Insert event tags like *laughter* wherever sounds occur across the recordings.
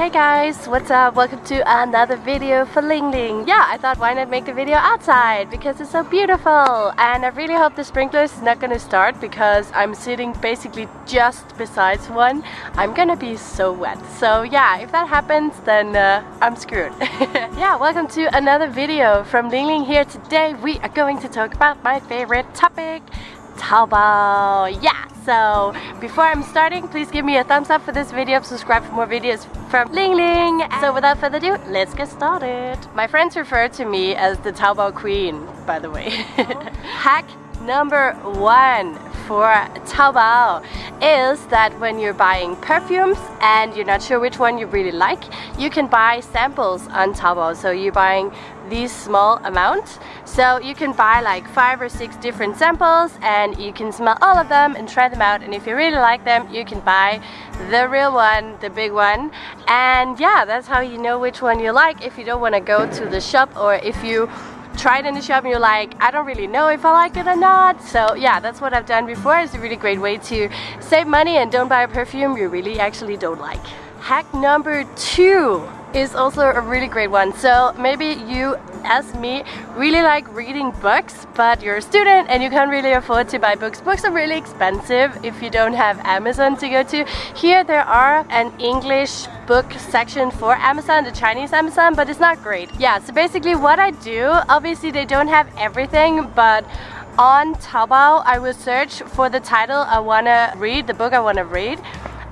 Hey guys, what's up? Welcome to another video for Ling Ling. Yeah, I thought why not make the video outside because it's so beautiful and I really hope the sprinklers is not gonna start because I'm sitting basically just besides one. I'm gonna be so wet. So yeah, if that happens then uh, I'm screwed. *laughs* yeah, welcome to another video from Ling Ling here. Today we are going to talk about my favorite topic, Taobao. Yeah, so before I'm starting, please give me a thumbs up for this video, subscribe for more videos from Ling Ling. So without further ado, let's get started. My friends refer to me as the Taobao queen, by the way. *laughs* Hack number one for Taobao is that when you're buying perfumes and you're not sure which one you really like, you can buy samples on Taobao. So you're buying these small amounts. So you can buy like five or six different samples and you can smell all of them and try them out. And if you really like them you can buy the real one, the big one. And yeah that's how you know which one you like if you don't want to go to the shop or if you try it in the shop and you're like I don't really know if I like it or not. So yeah that's what I've done before. It's a really great way to save money and don't buy a perfume you really actually don't like. Hack number two is also a really great one. So maybe you, as me, really like reading books, but you're a student and you can't really afford to buy books. Books are really expensive if you don't have Amazon to go to. Here there are an English book section for Amazon, the Chinese Amazon, but it's not great. Yeah, so basically what I do, obviously they don't have everything, but on Taobao, I will search for the title I want to read, the book I want to read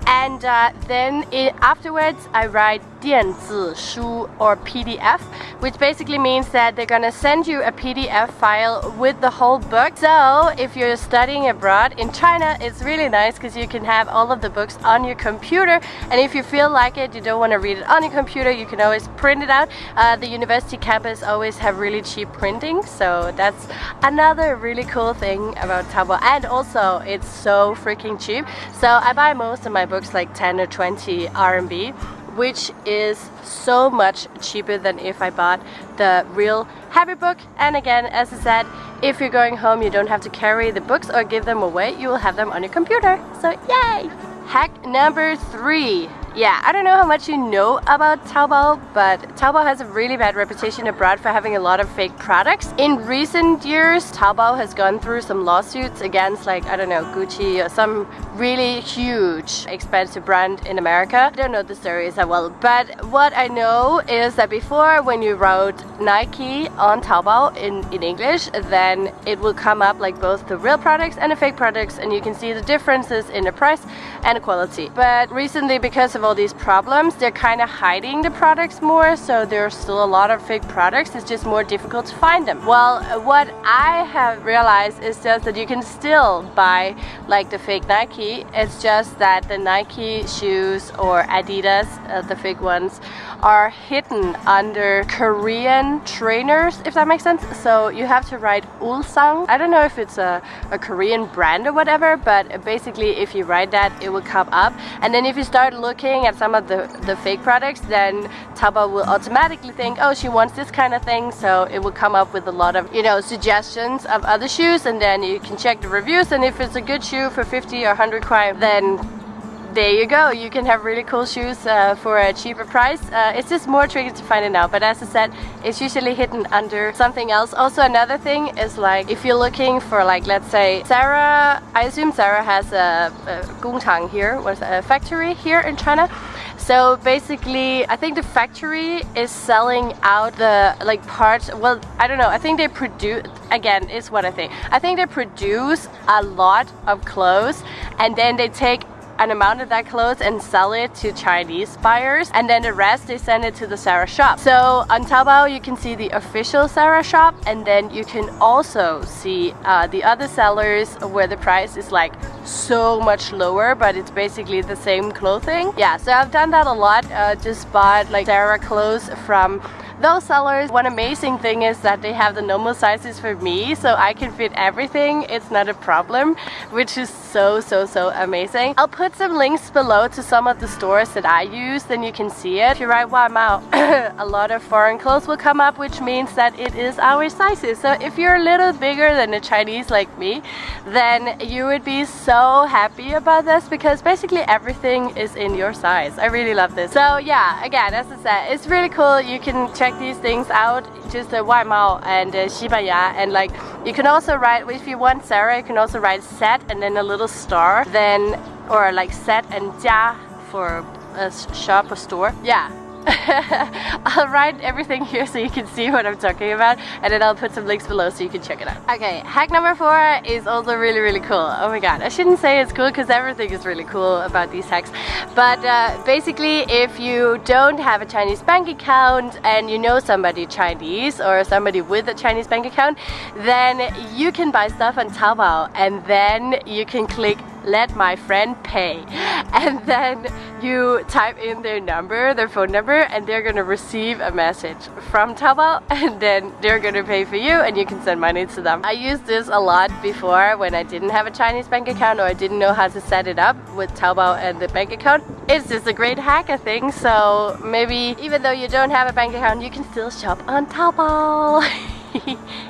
and uh, then it, afterwards I write 电子书 or PDF which basically means that they're gonna send you a PDF file with the whole book so if you're studying abroad in China it's really nice because you can have all of the books on your computer and if you feel like it you don't want to read it on your computer you can always print it out uh, the university campus always have really cheap printing so that's another really cool thing about Taobao and also it's so freaking cheap so I buy most of my books books like 10 or 20 RMB which is so much cheaper than if I bought the real heavy book. And again as I said if you're going home you don't have to carry the books or give them away you will have them on your computer. So yay! Hack number three yeah, I don't know how much you know about Taobao, but Taobao has a really bad reputation abroad for having a lot of fake products. In recent years, Taobao has gone through some lawsuits against like, I don't know, Gucci or some really huge expensive brand in America. I don't know the stories that well, but what I know is that before when you wrote Nike on Taobao in, in English, then it will come up like both the real products and the fake products and you can see the differences in the price and the quality. But recently because of all these problems, they're kind of hiding the products more, so there's still a lot of fake products. It's just more difficult to find them. Well, what I have realized is just that you can still buy like the fake Nike. It's just that the Nike shoes or Adidas, uh, the fake ones, are hidden under Korean trainers, if that makes sense. So you have to write Ulsan. I don't know if it's a, a Korean brand or whatever, but basically if you write that, it will come up. And then if you start looking at some of the, the fake products, then Taobao will automatically think, oh, she wants this kind of thing. So it will come up with a lot of, you know, suggestions of other shoes. And then you can check the reviews. And if it's a good shoe for 50 or 100 kwai, then there you go. You can have really cool shoes uh, for a cheaper price. Uh, it's just more tricky to find it now. but as I said it's usually hidden under something else. Also another thing is like if you're looking for like let's say Zara, I assume Zara has a, a Gongchang here was a factory here in China. So basically I think the factory is selling out the like parts. Well I don't know. I think they produce again is what I think I think they produce a lot of clothes and then they take an amount of that clothes and sell it to Chinese buyers and then the rest they send it to the Zara shop. So on Taobao you can see the official Zara shop and then you can also see uh, the other sellers where the price is like so much lower but it's basically the same clothing. Yeah so I've done that a lot uh, just bought like Zara clothes from those sellers, one amazing thing is that they have the normal sizes for me, so I can fit everything. It's not a problem, which is so, so, so amazing. I'll put some links below to some of the stores that I use, then you can see it. If you write Mao, a lot of foreign clothes will come up, which means that it is our sizes. So if you're a little bigger than a Chinese like me, then you would be so happy about this because basically everything is in your size. I really love this. So yeah, again, as I said, it's really cool. You can check these things out, just the uh, Mao and uh, Shibaya, and like you can also write, if you want Zara, you can also write set and then a little star, then, or like set and jia for a shop or store. Yeah, *laughs* I'll write everything here so you can see what I'm talking about and then I'll put some links below so you can check it out. Okay, hack number four is also really really cool. Oh my god, I shouldn't say it's cool because everything is really cool about these hacks. But uh, basically if you don't have a Chinese bank account and you know somebody Chinese or somebody with a Chinese bank account then you can buy stuff on Taobao and then you can click let my friend pay *laughs* and then you type in their number their phone number and they're gonna receive a message from Taobao *laughs* and then they're gonna pay for you and you can send money to them. I used this a lot before when I didn't have a Chinese bank account or I didn't know how to set it up with Taobao and the bank account. It's just a great hack I think so maybe even though you don't have a bank account you can still shop on Taobao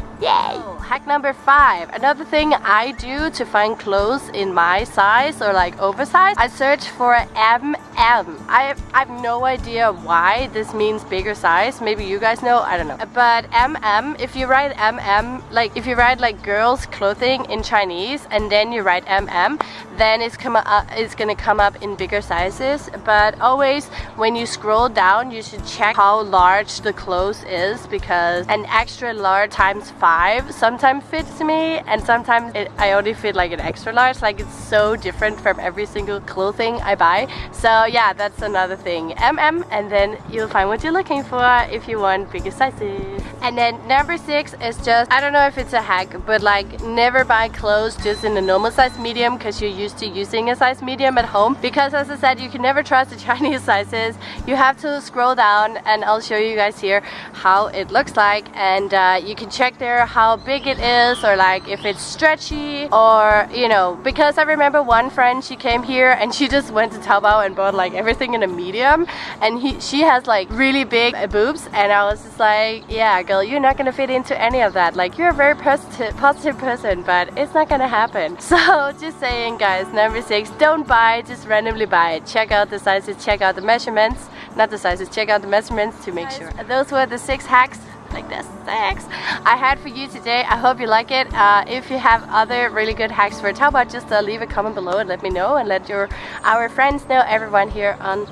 *laughs* Yay! Oh, hack number five. Another thing I do to find clothes in my size or like oversized, I search for MM. I have, I have no idea why this means bigger size. Maybe you guys know, I don't know. But MM, if you write MM, like if you write like girls clothing in Chinese and then you write MM, then it's, come up, it's gonna come up in bigger sizes. But always when you scroll down, you should check how large the clothes is because an extra large times five 5 sometimes fits me and sometimes it, I only fit like an extra large. Like it's so different from every single clothing I buy. So yeah that's another thing. MM and then you'll find what you're looking for if you want bigger sizes and then number six is just I don't know if it's a hack but like never buy clothes just in a normal size medium because you're used to using a size medium at home. Because as I said you can never trust the *laughs* Chinese sizes. You have to scroll down and I'll show you guys here how it looks like. And uh, you can check there how big it is or like if it's stretchy or you know because I remember one friend she came here and she just went to Taobao and bought like everything in a medium. And he she has like really big boobs. And I was just like yeah girl you're not gonna fit into any of that. Like you're a very positive positive person but it's not gonna happen. *laughs* So just saying guys number six don't buy just randomly buy. It check out the sizes check out the measurements. Not the sizes check out the measurements to make sure. Those were the six hacks like this six I had for you today. I hope you like it. Uh, if you have other really good hacks for Taobao just uh, leave a comment below and let me know and let your our friends know everyone here on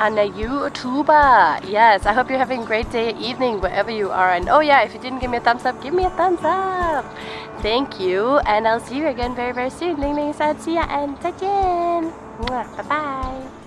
on a YouTuber. Yes, I hope you're having a great day, evening, wherever you are. And oh yeah, if you didn't give me a thumbs up, give me a thumbs up. Thank you, and I'll see you again very, very soon. Ling Ling said, see ya and 再见. Bye bye.